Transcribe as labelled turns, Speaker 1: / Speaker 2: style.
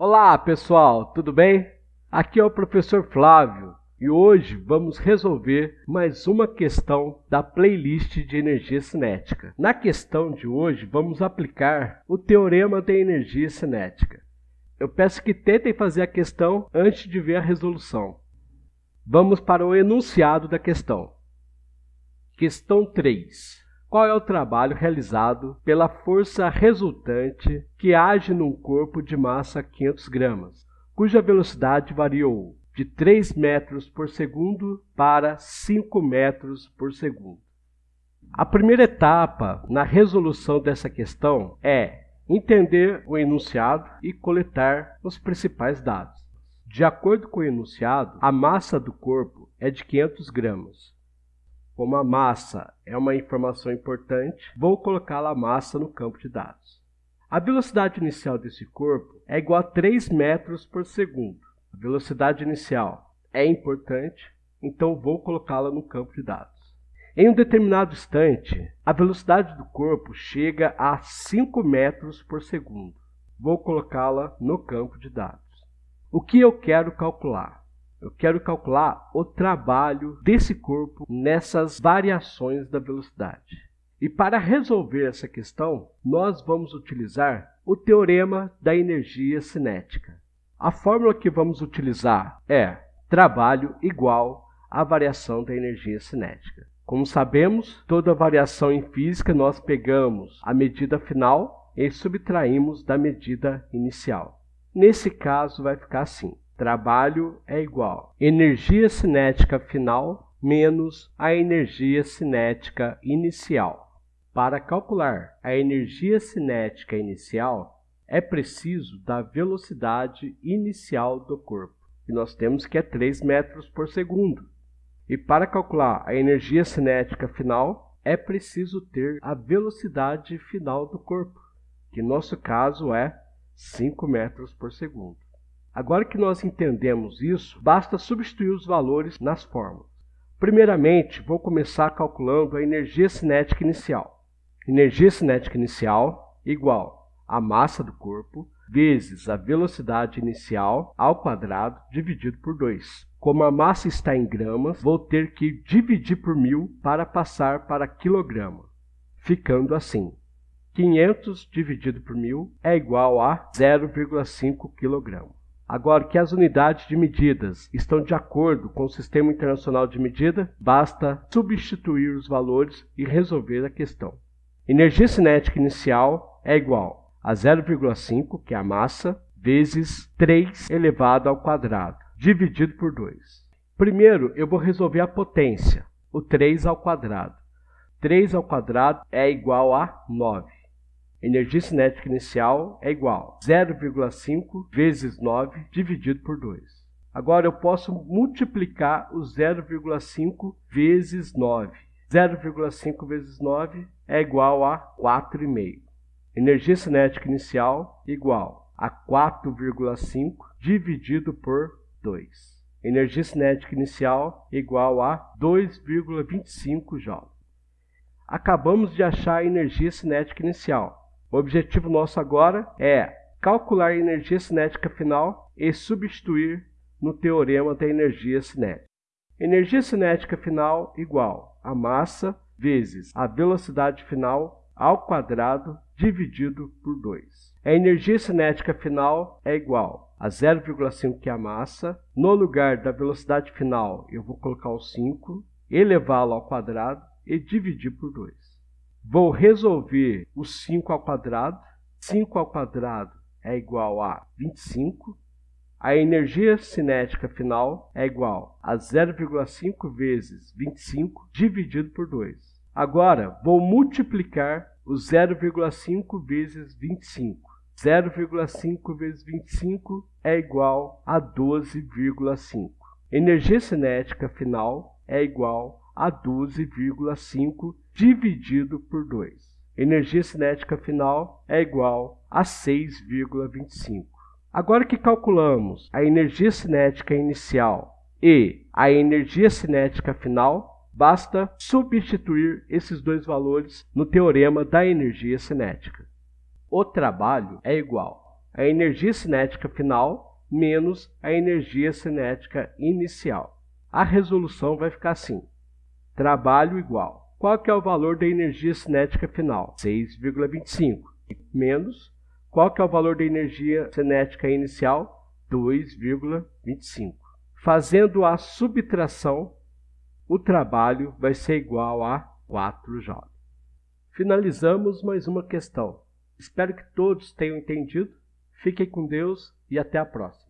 Speaker 1: Olá pessoal, tudo bem? Aqui é o professor Flávio e hoje vamos resolver mais uma questão da playlist de energia cinética. Na questão de hoje vamos aplicar o teorema da energia cinética. Eu peço que tentem fazer a questão antes de ver a resolução. Vamos para o enunciado da questão. Questão 3. Qual é o trabalho realizado pela força resultante que age num corpo de massa 500 gramas, cuja velocidade variou de 3 metros por segundo para 5 metros por segundo? A primeira etapa na resolução dessa questão é entender o enunciado e coletar os principais dados. De acordo com o enunciado, a massa do corpo é de 500 gramas. Como a massa é uma informação importante, vou colocar a massa no campo de dados. A velocidade inicial desse corpo é igual a 3 metros por segundo. A velocidade inicial é importante, então vou colocá-la no campo de dados. Em um determinado instante, a velocidade do corpo chega a 5 metros por segundo. Vou colocá-la no campo de dados. O que eu quero calcular? Eu quero calcular o trabalho desse corpo nessas variações da velocidade. E para resolver essa questão, nós vamos utilizar o teorema da energia cinética. A fórmula que vamos utilizar é trabalho igual à variação da energia cinética. Como sabemos, toda variação em física nós pegamos a medida final e subtraímos da medida inicial. Nesse caso vai ficar assim: Trabalho é igual energia cinética final menos a energia cinética inicial. Para calcular a energia cinética inicial, é preciso da velocidade inicial do corpo, que nós temos que é 3 metros por segundo. E para calcular a energia cinética final, é preciso ter a velocidade final do corpo, que no nosso caso é 5 metros por segundo. Agora que nós entendemos isso, basta substituir os valores nas fórmulas. Primeiramente, vou começar calculando a energia cinética inicial. Energia cinética inicial igual a massa do corpo vezes a velocidade inicial ao quadrado dividido por 2. Como a massa está em gramas, vou ter que dividir por mil para passar para quilograma, ficando assim. 500 dividido por mil é igual a 0,5 kg. Agora que as unidades de medidas estão de acordo com o Sistema Internacional de Medida, basta substituir os valores e resolver a questão. Energia cinética inicial é igual a 0,5, que é a massa, vezes 3 elevado ao quadrado, dividido por 2. Primeiro, eu vou resolver a potência, o 3 ao quadrado. 3 ao quadrado é igual a 9. Energia cinética inicial é igual a 0,5 vezes 9 dividido por 2. Agora eu posso multiplicar o 0,5 vezes 9. 0,5 vezes 9 é igual a 4,5. Energia cinética inicial igual a 4,5 dividido por 2. Energia cinética inicial igual a 2,25 J. Acabamos de achar a energia cinética inicial. O objetivo nosso agora é calcular a energia cinética final e substituir no teorema da energia cinética. Energia cinética final igual a massa vezes a velocidade final ao quadrado dividido por 2. A energia cinética final é igual a 0,5 que é a massa. No lugar da velocidade final, eu vou colocar o 5, elevá-lo ao quadrado e dividir por 2. Vou resolver o 5 ao quadrado. 5 ao quadrado é igual a 25. A energia cinética final é igual a 0,5 vezes 25 dividido por 2. Agora, vou multiplicar o 0,5 vezes 25. 0,5 vezes 25 é igual a 12,5. Energia cinética final é igual a 12,5 dividido por 2. Energia cinética final é igual a 6,25. Agora que calculamos a energia cinética inicial e a energia cinética final, basta substituir esses dois valores no teorema da energia cinética. O trabalho é igual a energia cinética final menos a energia cinética inicial. A resolução vai ficar assim: trabalho igual. Qual que é o valor da energia cinética final? 6,25 menos qual que é o valor da energia cinética inicial? 2,25. Fazendo a subtração, o trabalho vai ser igual a 4 joules. Finalizamos mais uma questão. Espero que todos tenham entendido. Fiquem com Deus e até a próxima.